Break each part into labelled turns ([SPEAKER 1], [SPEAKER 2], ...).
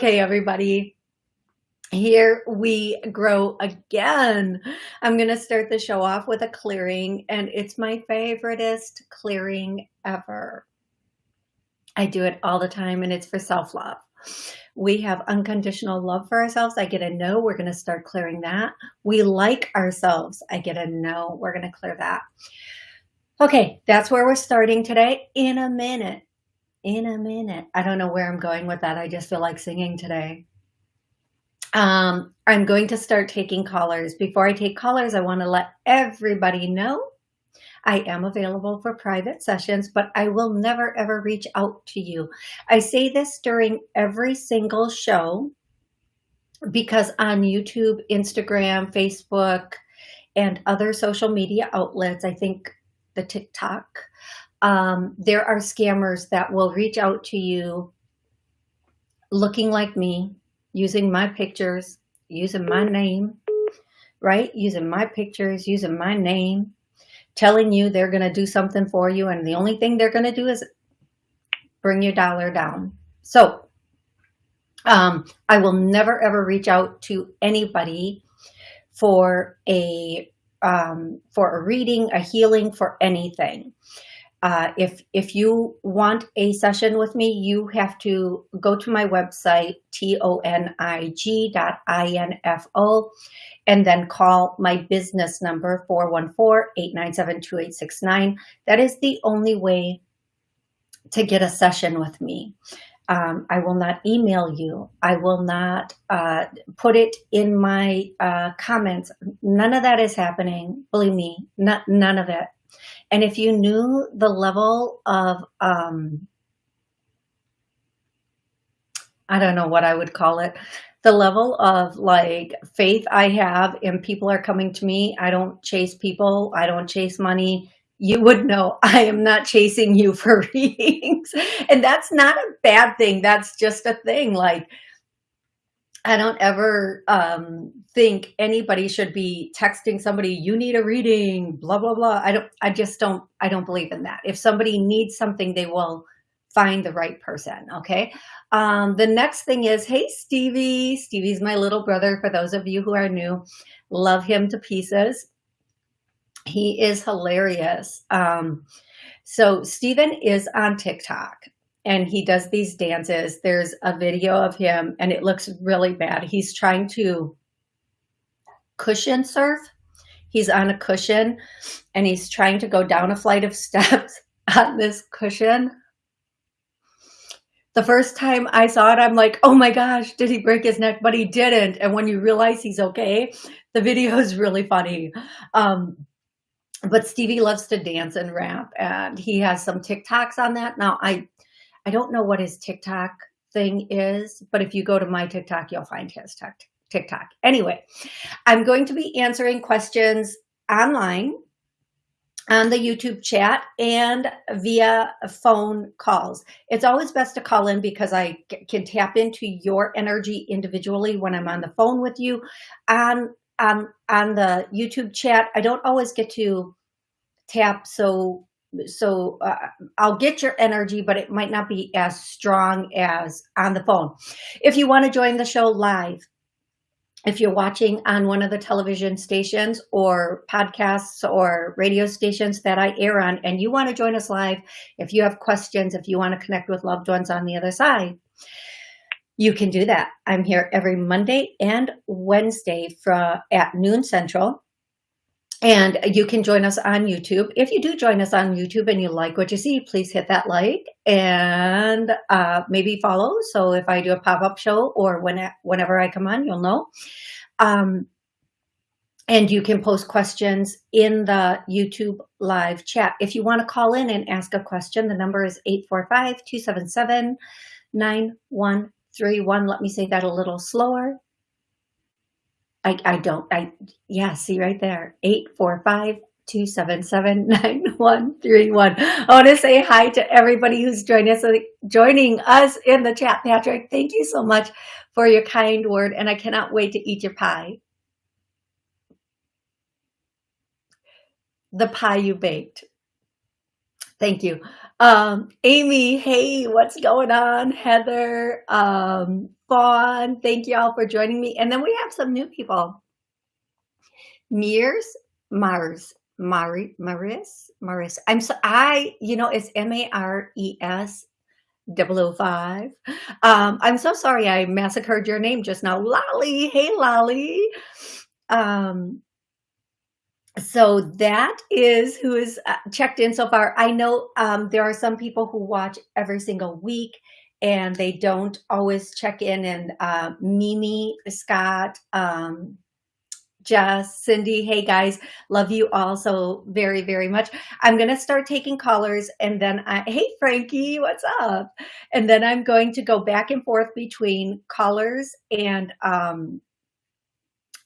[SPEAKER 1] Okay, everybody. Here we grow again. I'm going to start the show off with a clearing, and it's my favoriteest clearing ever. I do it all the time, and it's for self-love. We have unconditional love for ourselves. I get a no. We're going to start clearing that. We like ourselves. I get a no. We're going to clear that. Okay, that's where we're starting today. In a minute, in a minute. I don't know where I'm going with that. I just feel like singing today. Um, I'm going to start taking callers. Before I take callers, I want to let everybody know I am available for private sessions, but I will never ever reach out to you. I say this during every single show because on YouTube, Instagram, Facebook, and other social media outlets, I think the TikTok, um, there are scammers that will reach out to you looking like me, using my pictures, using my name, right? Using my pictures, using my name, telling you they're going to do something for you. And the only thing they're going to do is bring your dollar down. So um, I will never, ever reach out to anybody for a um, for a reading, a healing, for anything. Uh, if, if you want a session with me, you have to go to my website, tonig.info, and then call my business number, 414-897-2869. That is the only way to get a session with me. Um, I will not email you. I will not uh, put it in my uh, comments. None of that is happening. Believe me, not, none of it. And if you knew the level of, um, I don't know what I would call it, the level of like faith I have and people are coming to me. I don't chase people. I don't chase money. You would know I am not chasing you for readings. And that's not a bad thing. That's just a thing. Like, I don't ever um, think anybody should be texting somebody, you need a reading, blah, blah, blah. I don't, I just don't, I don't believe in that. If somebody needs something, they will find the right person. Okay. Um, the next thing is, hey, Stevie, Stevie's my little brother. For those of you who are new, love him to pieces. He is hilarious. Um, so Steven is on TikTok and he does these dances. There's a video of him and it looks really bad. He's trying to cushion surf. He's on a cushion and he's trying to go down a flight of steps on this cushion. The first time I saw it, I'm like, oh my gosh, did he break his neck? But he didn't. And when you realize he's okay, the video is really funny. Um, but Stevie loves to dance and rap and he has some TikToks on that. Now I I don't know what his TikTok thing is, but if you go to my TikTok, you'll find his TikTok. Anyway, I'm going to be answering questions online on the YouTube chat and via phone calls. It's always best to call in because I can tap into your energy individually when I'm on the phone with you. On, on, on the YouTube chat, I don't always get to tap so so uh, I'll get your energy, but it might not be as strong as on the phone. If you want to join the show live, if you're watching on one of the television stations or podcasts or radio stations that I air on and you want to join us live, if you have questions, if you want to connect with loved ones on the other side, you can do that. I'm here every Monday and Wednesday from at noon central and you can join us on YouTube. If you do join us on YouTube and you like what you see, please hit that like and uh, maybe follow. So if I do a pop-up show or when, whenever I come on, you'll know. Um, and you can post questions in the YouTube live chat. If you want to call in and ask a question, the number is 845-277-9133. 9131. Let me say that a little slower. I, I don't, I, yeah, see right there, 845 277 9131. I want to say hi to everybody who's joining us, joining us in the chat. Patrick, thank you so much for your kind word, and I cannot wait to eat your pie. The pie you baked. Thank you. Um, Amy, hey, what's going on? Heather, um, Fawn, thank you all for joining me. And then we have some new people. Mears, Mars, Mari, Maris, Maris. I'm so, I, you know, it's M-A-R-E-S 005. Um, I'm so sorry I massacred your name just now. Lolly, hey, Lolly. Um, so that is who is uh, checked in so far. I know um, there are some people who watch every single week and they don't always check in and uh, Mimi, Scott, um, Jess, Cindy, hey guys, love you all so very, very much. I'm going to start taking callers and then I, hey Frankie, what's up? And then I'm going to go back and forth between callers and, um,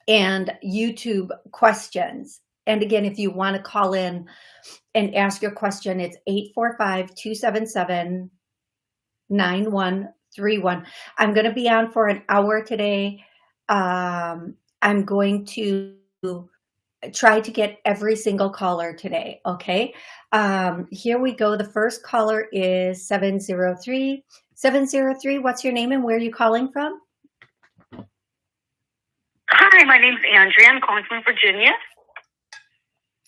[SPEAKER 1] and YouTube questions. And again, if you want to call in and ask your question, it's 845-277-9131. I'm going to be on for an hour today. Um, I'm going to try to get every single caller today, okay? Um, here we go. The first caller is 703. 703, what's your name and where are you calling from?
[SPEAKER 2] Hi, my name's Andrea. I'm calling from Virginia.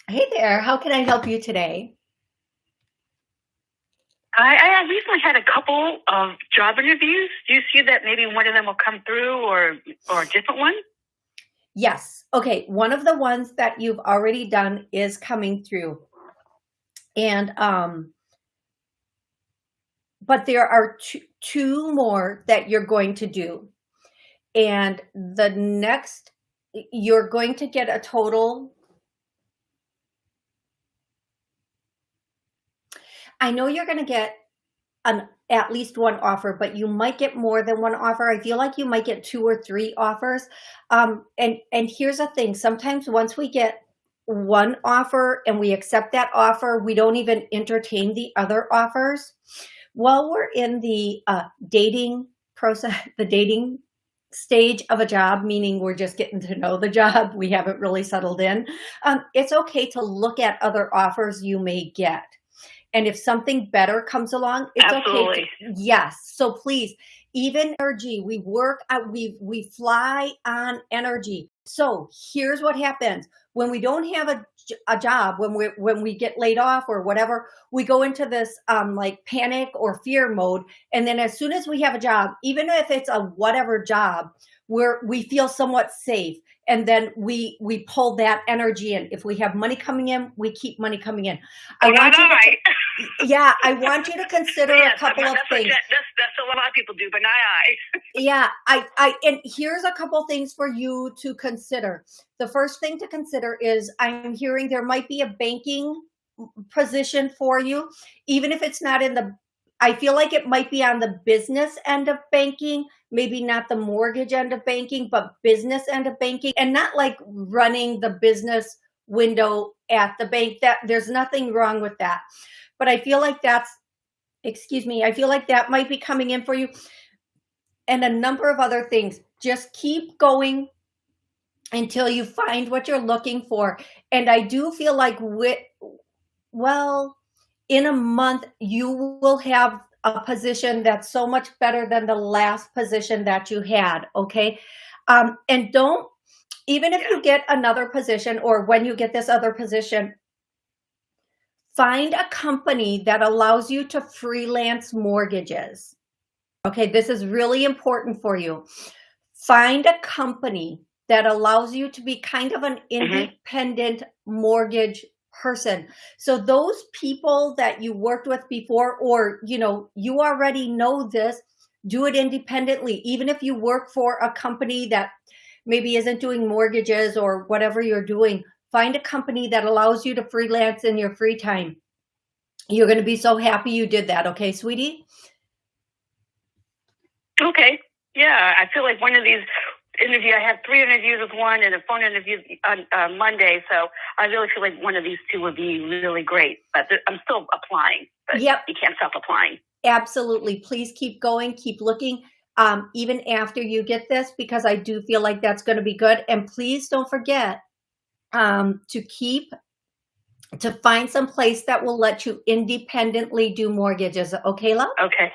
[SPEAKER 1] Hey there, how can I help you today?
[SPEAKER 2] I, I recently had a couple of job interviews. Do you see that maybe one of them will come through or, or a different one?
[SPEAKER 1] Yes. Okay. One of the ones that you've already done is coming through. And, um, but there are two, two more that you're going to do. And the next, you're going to get a total I know you're going to get an at least one offer, but you might get more than one offer. I feel like you might get two or three offers. Um, and, and here's the thing. Sometimes once we get one offer and we accept that offer, we don't even entertain the other offers. While we're in the uh, dating process, the dating stage of a job, meaning we're just getting to know the job, we haven't really settled in, um, it's okay to look at other offers you may get. And if something better comes along, it's Absolutely. okay. To, yes. So please, even energy, we work, at, we, we fly on energy. So here's what happens when we don't have a, a job, when we when we get laid off or whatever, we go into this um, like panic or fear mode. And then as soon as we have a job, even if it's a whatever job, where we feel somewhat safe and then we we pull that energy in if we have money coming in we keep money coming in
[SPEAKER 2] i want you
[SPEAKER 1] to, yeah i want you to consider yes, a couple of things.
[SPEAKER 2] that's, that's what a lot of people do but not i.
[SPEAKER 1] Yeah i i and here's a couple things for you to consider. The first thing to consider is i'm hearing there might be a banking position for you even if it's not in the I feel like it might be on the business end of banking, maybe not the mortgage end of banking, but business end of banking and not like running the business window at the bank that there's nothing wrong with that. But I feel like that's, excuse me, I feel like that might be coming in for you and a number of other things. Just keep going until you find what you're looking for. And I do feel like with, well, in a month, you will have a position that's so much better than the last position that you had. Okay. Um, and don't, even if you get another position or when you get this other position, find a company that allows you to freelance mortgages. Okay. This is really important for you. Find a company that allows you to be kind of an mm-hmm. independent mm -hmm. mortgage person. So those people that you worked with before, or, you know, you already know this, do it independently. Even if you work for a company that maybe isn't doing mortgages or whatever you're doing, find a company that allows you to freelance in your free time. You're going to be so happy you did that. Okay, sweetie?
[SPEAKER 2] Okay. Yeah, I feel like one of these interview. I have three interviews with one and a phone interview on uh, Monday. So I really feel like one of these two would be really great. But I'm still applying. But
[SPEAKER 1] yep.
[SPEAKER 2] You can't stop applying.
[SPEAKER 1] Absolutely. Please keep going. Keep looking. Um, even after you get this, because I do feel like that's going to be good. And please don't forget um, to keep to find some place that will let you independently do mortgages. Okay, love?
[SPEAKER 2] Okay.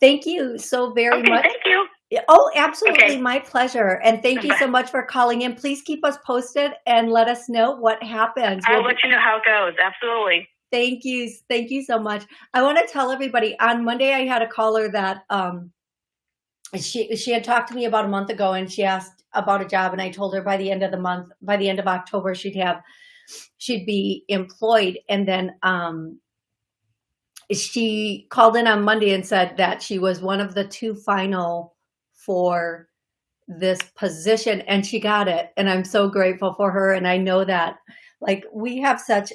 [SPEAKER 1] Thank you so very
[SPEAKER 2] okay,
[SPEAKER 1] much.
[SPEAKER 2] Thank you.
[SPEAKER 1] Oh, absolutely.
[SPEAKER 2] Okay.
[SPEAKER 1] My pleasure. And thank you so much for calling in. Please keep us posted and let us know what happens.
[SPEAKER 2] I'll we'll let you know how it goes. Absolutely.
[SPEAKER 1] Thank you. Thank you so much. I want to tell everybody on Monday, I had a caller that, um, she, she had talked to me about a month ago and she asked about a job and I told her by the end of the month, by the end of October, she'd have, she'd be employed. And then, um, she called in on Monday and said that she was one of the two final for this position and she got it. And I'm so grateful for her. And I know that like we have such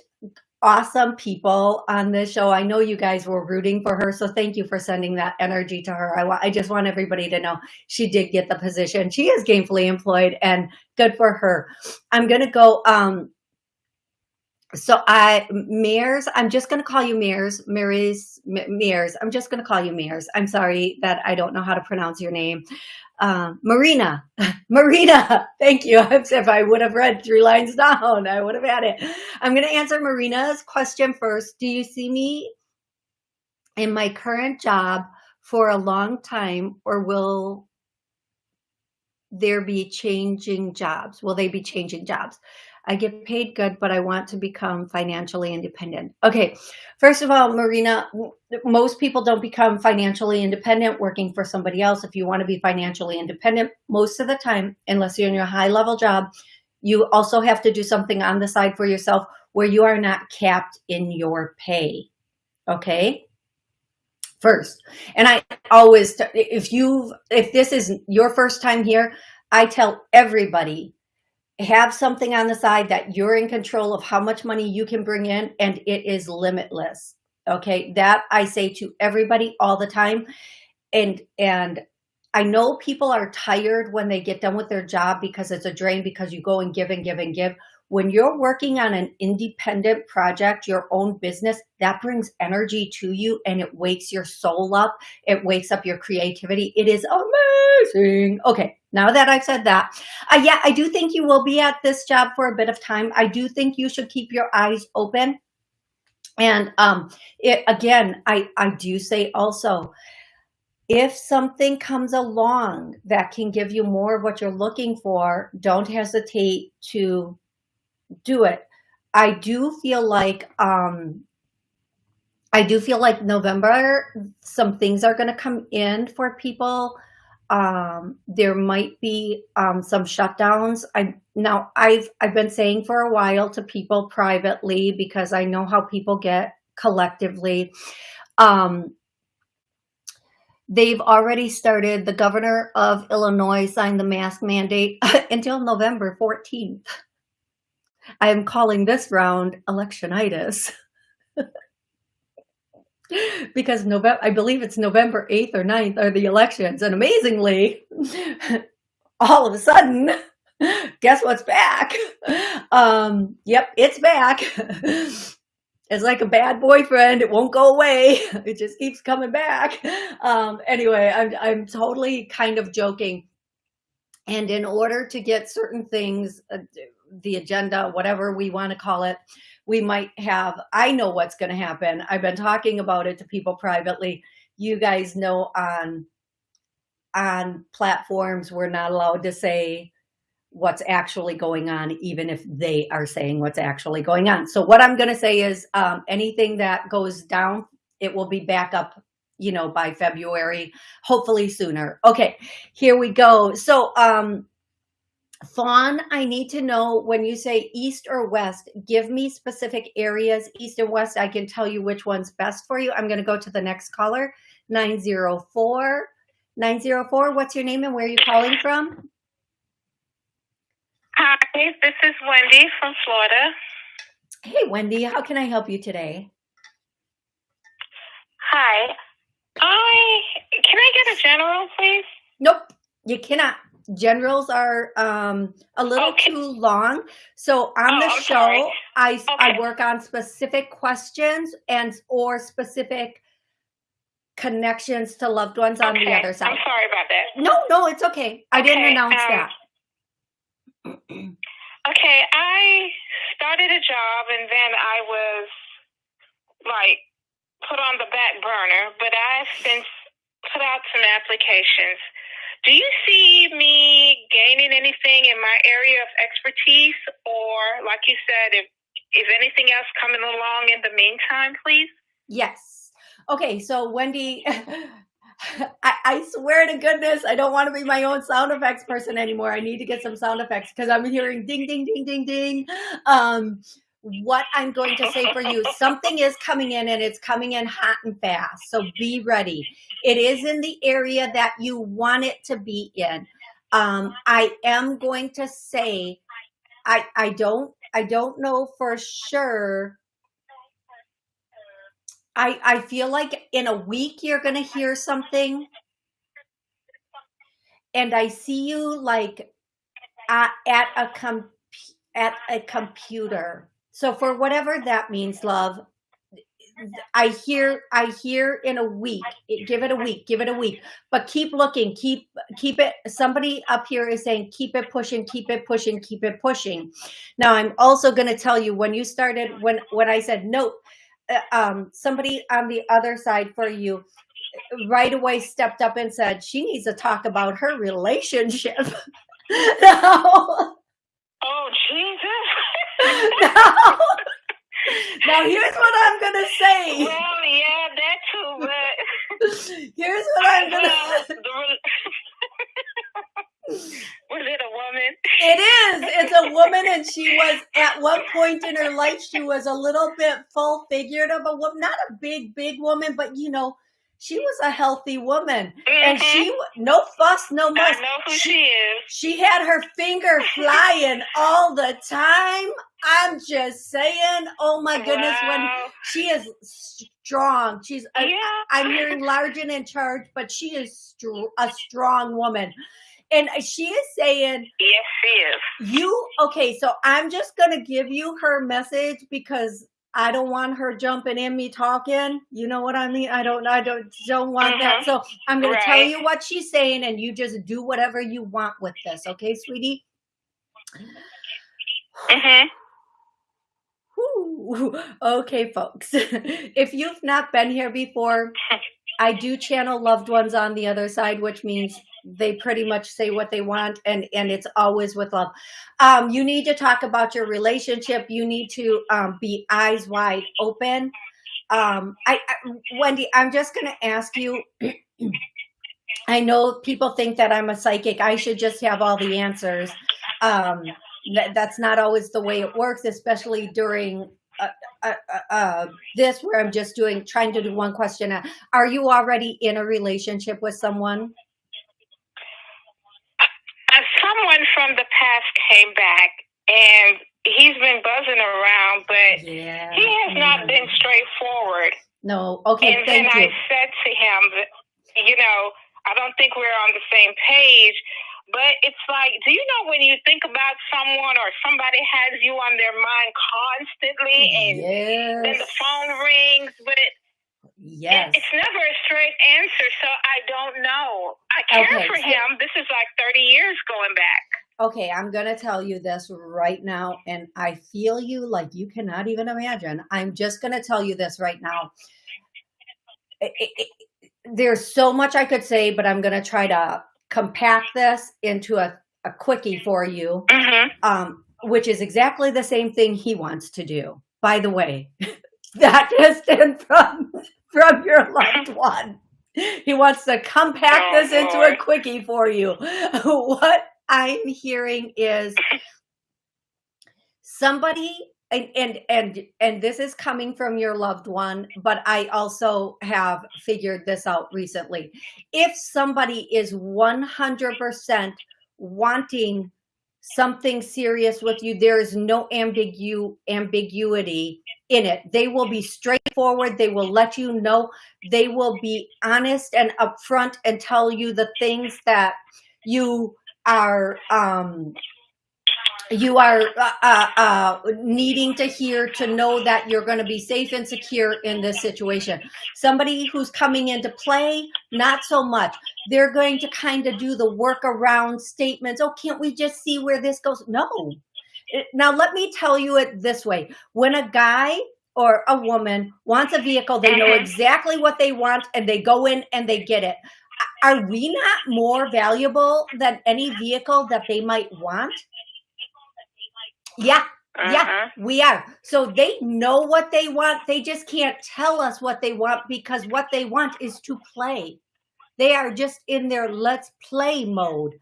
[SPEAKER 1] awesome people on this show. I know you guys were rooting for her. So thank you for sending that energy to her. I, I just want everybody to know she did get the position. She is gainfully employed and good for her. I'm going to go, um, so I, Mears, I'm just going to call you Mears, Mears, Mears. I'm just going to call you Mears. I'm sorry that I don't know how to pronounce your name. Uh, Marina, Marina, thank you. If I would have read three lines down, I would have had it. I'm going to answer Marina's question first. Do you see me in my current job for a long time or will there be changing jobs? Will they be changing jobs? I get paid good, but I want to become financially independent. Okay, first of all, Marina, most people don't become financially independent working for somebody else. If you want to be financially independent, most of the time, unless you're in your high level job, you also have to do something on the side for yourself where you are not capped in your pay. Okay first. And I always, if you, if this is your first time here, I tell everybody have something on the side that you're in control of how much money you can bring in and it is limitless. Okay. That I say to everybody all the time. And, and I know people are tired when they get done with their job because it's a drain because you go and give and give and give. When you're working on an independent project, your own business, that brings energy to you and it wakes your soul up. It wakes up your creativity. It is amazing. Okay. Now that I've said that, uh, yeah, I do think you will be at this job for a bit of time. I do think you should keep your eyes open. And um, it, again, I, I do say also, if something comes along that can give you more of what you're looking for, don't hesitate to do it. I do feel like, um, I do feel like November, some things are going to come in for people um, there might be um, some shutdowns. I now I've I've been saying for a while to people privately because I know how people get collectively. Um, they've already started. The governor of Illinois signed the mask mandate until November 14th. I am calling this round electionitis. because November, I believe it's November 8th or 9th are the elections. And amazingly, all of a sudden, guess what's back? Um, yep, it's back. It's like a bad boyfriend. It won't go away. It just keeps coming back. Um, anyway, I'm, I'm totally kind of joking. And in order to get certain things, uh, the agenda, whatever we want to call it, we might have, I know what's going to happen. I've been talking about it to people privately. You guys know on, on platforms, we're not allowed to say what's actually going on, even if they are saying what's actually going on. So what I'm going to say is um, anything that goes down, it will be back up you know, by February, hopefully sooner. Okay, here we go. So um, Fawn, I need to know when you say east or west, give me specific areas, east and west. I can tell you which one's best for you. I'm going to go to the next caller, 904. 904, what's your name and where are you calling from?
[SPEAKER 3] Hi, this is Wendy from Florida.
[SPEAKER 1] Hey, Wendy, how can I help you today?
[SPEAKER 3] Hi. I can I get a general, please?
[SPEAKER 1] Nope, you cannot. Generals are um, a little
[SPEAKER 3] Okay.
[SPEAKER 1] too long. So on
[SPEAKER 3] Oh,
[SPEAKER 1] the
[SPEAKER 3] I'm
[SPEAKER 1] show,
[SPEAKER 3] sorry.
[SPEAKER 1] I, I work on specific questions and or specific connections to loved ones on the other side.
[SPEAKER 3] I'm sorry about that.
[SPEAKER 1] No, no, it's okay. I didn't announce
[SPEAKER 3] um,
[SPEAKER 1] that.
[SPEAKER 3] Okay, I started a job and then I was like put on the back burner, but I've since put out some applications. Do you see me gaining anything in my area of expertise or like you said, if is anything else coming along in the meantime, please?
[SPEAKER 1] Yes. Okay, so Wendy, I, I swear to goodness, I don't want to be my own sound effects person anymore. I need to get some sound effects because I'm hearing ding, ding, ding, ding, ding. Um, what I'm going to say for you, something is coming in and it's coming in hot and fast. So be ready. It is in the area that you want it to be in. Um, I am going to say, I, I don't, I don't know for sure I I feel like in a week you're gonna hear something, and I see you like at, at a com at a computer. So for whatever that means, love, I hear I hear in a week. Give it a week. Give it a week. But keep looking. Keep keep it. Somebody up here is saying keep it pushing. Keep it pushing. Keep it pushing. Now I'm also going to tell you when you started when when I said nope uh, um, somebody on the other side for you right away stepped up and said she needs to talk about her relationship. now,
[SPEAKER 3] Oh Jesus.
[SPEAKER 1] Now, now here's what I'm gonna say.
[SPEAKER 3] well, yeah, that too, but
[SPEAKER 1] Here's what I'm gonna.
[SPEAKER 3] the was it a woman?
[SPEAKER 1] It is. It's a woman, and she was at one point in her life. She was a little bit full figured of a woman, not a big, big woman, but you know, she was a healthy woman, and
[SPEAKER 3] Mhm.
[SPEAKER 1] she no fuss, no
[SPEAKER 3] I
[SPEAKER 1] muss.
[SPEAKER 3] know who
[SPEAKER 1] She-
[SPEAKER 3] she is.
[SPEAKER 1] She had her finger flying all the time. I'm just saying, oh my goodness, when she is strong. She's, I,
[SPEAKER 3] yeah.
[SPEAKER 1] I'm hearing large and in charge, but she is str- a strong woman. And she is saying,
[SPEAKER 3] Yes, she is.
[SPEAKER 1] you, okay, so I'm just going to give you her message because I don't want her jumping in me talking. You know what I mean? I don't, I don't, don't want that.
[SPEAKER 3] Mhm.
[SPEAKER 1] So I'm going to tell you what she's saying and you just do whatever you want with this. Okay, sweetie?
[SPEAKER 3] Mhm.
[SPEAKER 1] Whew. Okay, folks. if you've not been here before, I do channel loved ones on the other side, which means they pretty much say what they want and and it's always with love. Um, you need to talk about your relationship. You need to um, be eyes wide open. Um, I, I Wendy, I'm just to ask you. I know people think that I'm a psychic. I should just have all the answers. Um, that, that's not always the way it works, especially during uh, uh, uh, uh, this where I'm just doing trying to do one question. Are you already in a relationship with someone?
[SPEAKER 3] Uh, someone from the past came back, and he's been buzzing around, but
[SPEAKER 1] Yeah.
[SPEAKER 3] he has not been straightforward.
[SPEAKER 1] No. Okay.
[SPEAKER 3] and then
[SPEAKER 1] Thank
[SPEAKER 3] I said to him, that, you know, I don't think we're on the same page. But it's like, do you know when you think about someone or somebody has you on their mind constantly, and then the phone rings, but it,
[SPEAKER 1] Yes.
[SPEAKER 3] it's never a straight answer. So I don't know. I care
[SPEAKER 1] Okay,
[SPEAKER 3] for him. This is like thirty years going back.
[SPEAKER 1] Okay, I'm going to tell you this right now, and I feel you like you cannot even imagine. I'm just going to tell you this right now. It- it- there's so much I could say, but I'm going to try to compact this into a, a quickie for you,
[SPEAKER 3] Mm-hmm.
[SPEAKER 1] um, which is exactly the same thing he wants to do. By the way, that in from, from your loved one. He wants to compact
[SPEAKER 3] Oh,
[SPEAKER 1] this into a quickie for you. What I'm hearing is somebody and and and and this is coming from your loved one but i also have figured this out recently if somebody is 100% wanting something serious with you, there is no ambigu ambiguity in it. They will be straightforward. They will let you know. They will be honest and upfront and tell you the things that you are um, you are uh, uh, uh, needing to hear to know that you're going to be safe and secure in this situation. Somebody who's coming into play, not so much. They're going to kind of do the work around statements. Oh, can't we just see where this goes? No. Now, let me tell you it this way. When a guy or a woman wants a vehicle, they know mm-hmm. exactly what they want and they go in and they get it. Are we not more valuable than any vehicle that they might want? Yeah. Uh-huh. Yeah, we are. So they know what they want. They just can't tell us what they want because what they want is to play. They are just in their let's play mode.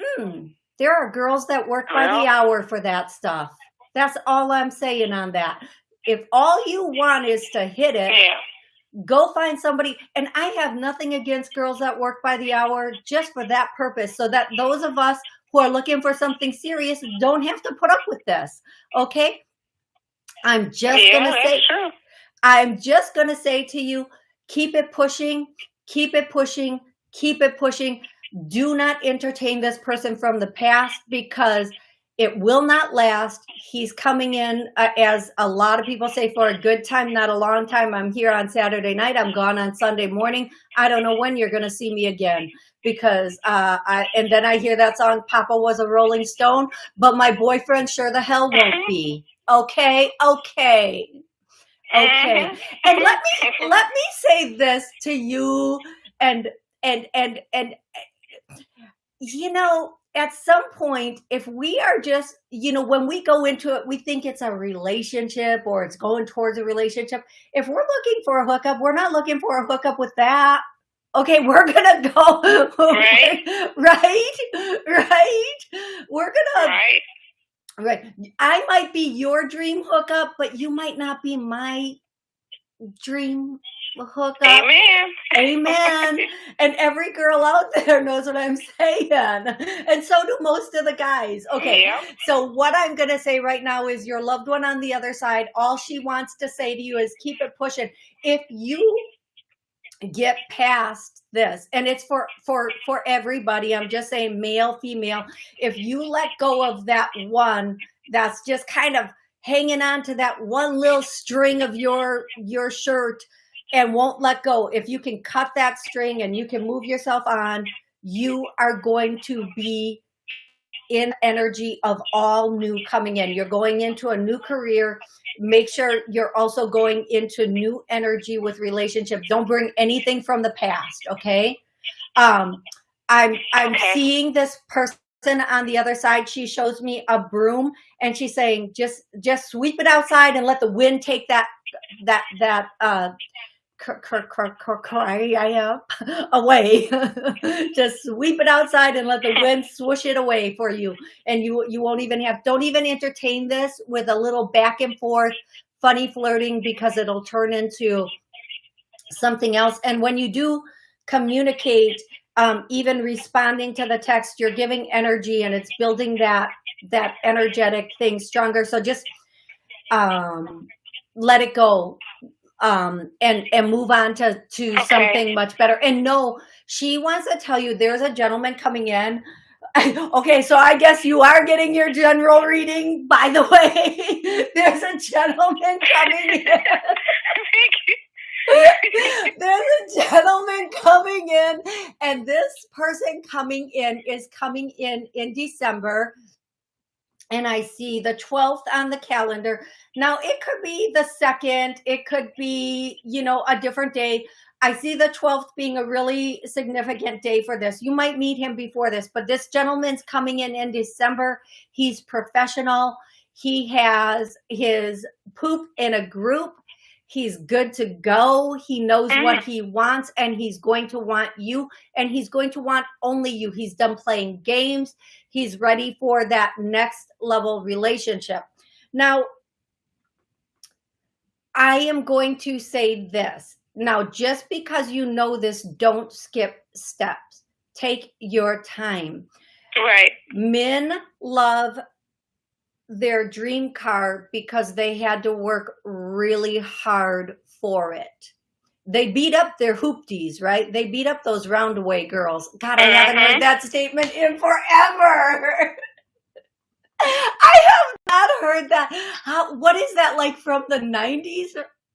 [SPEAKER 1] Hmm. There are girls that work by the hour for that stuff. That's all I'm saying on that. If all you want is to hit it, yeah. go find somebody. And I have nothing against girls that work by the hour just for that purpose, so that those of us who are looking for something serious don't have to put up with this. Okay. I'm just yeah, gonna say true. I'm just gonna say to you, keep it pushing, keep it pushing, keep it pushing. Do not entertain this person from the past because it will not last. He's coming in, uh, as a lot of people say, for a good time, not a long time. I'm here on Saturday night. I'm gone on Sunday morning. I don't know when you're going to see me again because, uh, I, and then I hear that song, Papa was a Rolling Stone, but my boyfriend sure the hell won't be. Okay. Okay. Okay. And let me, let me say this to you and, and, and, and, you know, at some point, if we are just, you know, when we go into it, we think it's a relationship or it's going towards a relationship. If we're looking for a hookup, we're not looking for a hookup with that. Okay, we're gonna go right, right, right. We're gonna right. Right. I might be your dream hookup, but you might not be my dream hookup.
[SPEAKER 3] Amen.
[SPEAKER 1] Amen. and every girl out there knows what I'm saying. And so do most of the guys. Okay. Yeah. So what I'm going to say right now is your loved one on the other side, all she wants to say to you is keep it pushing. If you get past this and it's for for for everybody i'm just saying male female if you let go of that one that's just kind of hanging on to that one little string of your your shirt and won't let go. If you can cut that string and you can move yourself on, you are going to be in energy of all new coming in. You're going into a new career. Make sure you're also going into new energy with relationship. Don't bring anything from the past. Okay. Um, I'm, I'm okay. seeing this person on the other side. She shows me a broom and she's saying, just, just sweep it outside and let the wind take that, that, that, uh, cry away. Just sweep it outside and let the wind swoosh it away for you. And you you won't even have don't even entertain this with a little back and forth funny flirting because it'll turn into something else. And when you do communicate, um, even responding to the text, you're giving energy and it's building that that energetic thing stronger. So just um, let it go um, and and move on to to okay. something much better. And no, she wants to tell you there's a gentleman coming in. okay, so I guess you are getting your general reading. By the way, there's a gentleman coming in. There's a gentleman coming in, and this person coming in is coming in in December and I see the 12th on the calendar. Now it could be the second, it could be, you know, a different day. I see the 12th being a really significant day for this. You might meet him before this, but this gentleman's coming in in December. He's professional. He has his poop in a group. He's good to go. He knows what mm. he wants and he's going to want you and he's going to want only you. He's done playing games. He's ready for that next level relationship. Now, I am going to say this. Now, just because you know this, don't skip steps. Take your time.
[SPEAKER 3] Right.
[SPEAKER 1] Men love their dream car because they had to work really hard for it. They beat up their hoopties, right? They beat up those roundaway girls. God, I haven't
[SPEAKER 3] Mhm.
[SPEAKER 1] heard that statement in forever. I have not heard that. How, what is that like from the 90s?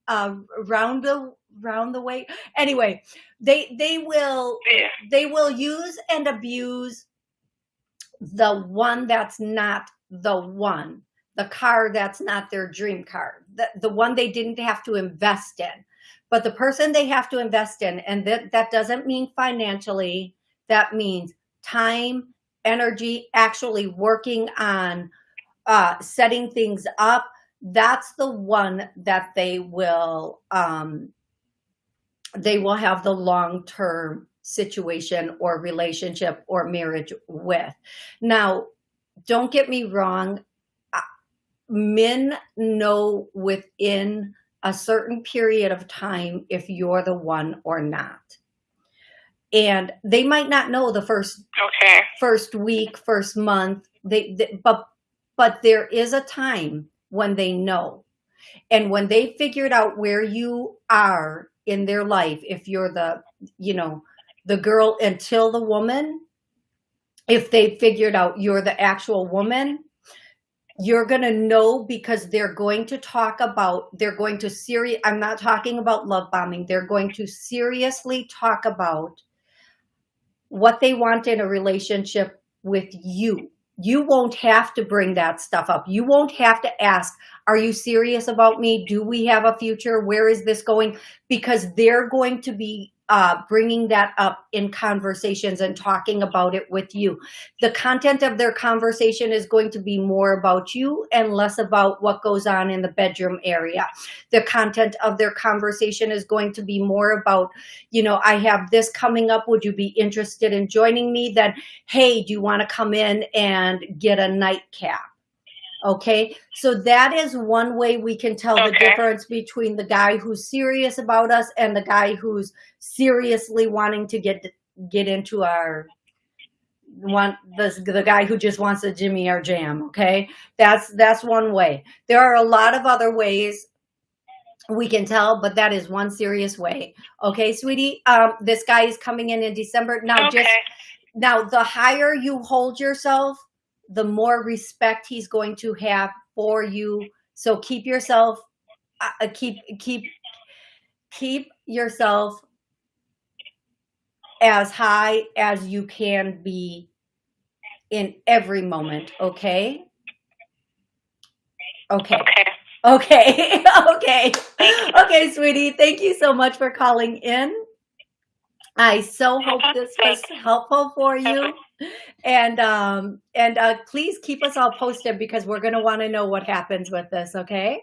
[SPEAKER 1] Uh, round the round the way. Anyway, they they will
[SPEAKER 3] Yeah.
[SPEAKER 1] they will use and abuse the one that's not the one the car that's not their dream car the, the one they didn't have to invest in but the person they have to invest in and that, that doesn't mean financially that means time energy actually working on uh, setting things up that's the one that they will um, they will have the long-term situation or relationship or marriage with. Now, don't get me wrong. Men know within a certain period of time if you're the one or not. And they might not know the first
[SPEAKER 3] Okay.
[SPEAKER 1] first week, first month. They, they but but there is a time when they know. And when they figured out where you are in their life, if you're the, you know, the girl until the woman, if they figured out you're the actual woman, you're going to know because they're going to talk about, they're going to serious, I'm not talking about love bombing. They're going to seriously talk about what they want in a relationship with you. You won't have to bring that stuff up. You won't have to ask, are you serious about me? Do we have a future? Where is this going? Because they're going to be uh, bringing that up in conversations and talking about it with you. The content of their conversation is going to be more about you and less about what goes on in the bedroom area. The content of their conversation is going to be more about, you know, I have this coming up. Would you be interested in joining me? Then, hey, do you want to come in and get a nightcap? Okay, so that is one way we can tell the difference between the guy who's serious about us and the guy who's seriously wanting to get get into our one the, the guy who just wants to jimmy our jam okay? That's that's one way. There are a lot of other ways we can tell but that is one serious way okay sweetie? Um this guy is coming in in december. Now
[SPEAKER 3] Okay.
[SPEAKER 1] just now, the higher you hold yourself, the more respect he's going to have for you. So keep yourself, uh, uh, keep keep keep yourself as high as you can be in every moment. Okay. Okay.
[SPEAKER 3] Okay.
[SPEAKER 1] Okay. okay. Okay, sweetie. Thank you so much for calling in. I so hope this was helpful for you. And um and uh please keep us all posted because we're going to want to know what happens with this, okay?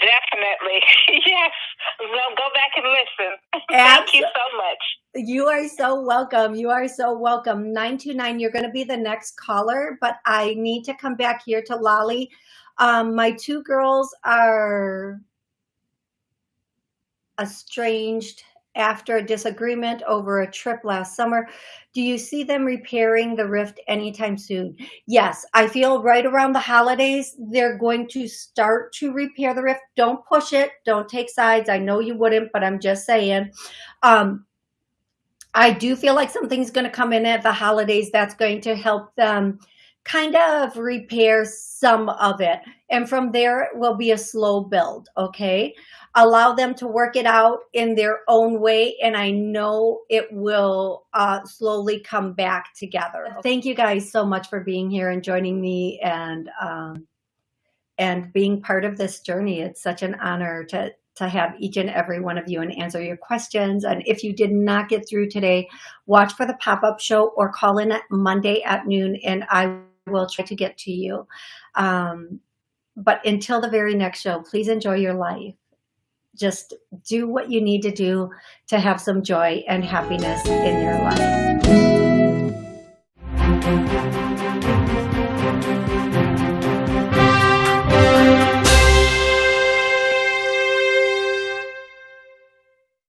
[SPEAKER 3] Definitely. yes. Well, go back and listen. Thank you so much.
[SPEAKER 1] You are so welcome. You are so welcome. 929, you're going to be the next caller, but I need to come back here to Lolly. Um, my two girls are estranged after a disagreement over a trip last summer. Do you see them repairing the rift anytime soon? Yes, I feel right around the holidays, they're going to start to repair the rift. Don't push it. Don't take sides. I know you wouldn't, but I'm just saying. Um, I do feel like something's going to come in at the holidays that's going to help them kind of repair some of it. And from there, it will be a slow build, okay? Allow them to work it out in their own way, and I know it will uh, slowly come back together. Thank you guys so much for being here and joining me and um, and being part of this journey. It's such an honor to to have each and every one of you and answer your questions. And if you did not get through today, watch for the pop-up show or call in at Monday at noon and I will try to get to you. Um, but until the very next show, please enjoy your life just do what you need to do to have some joy and happiness in your life.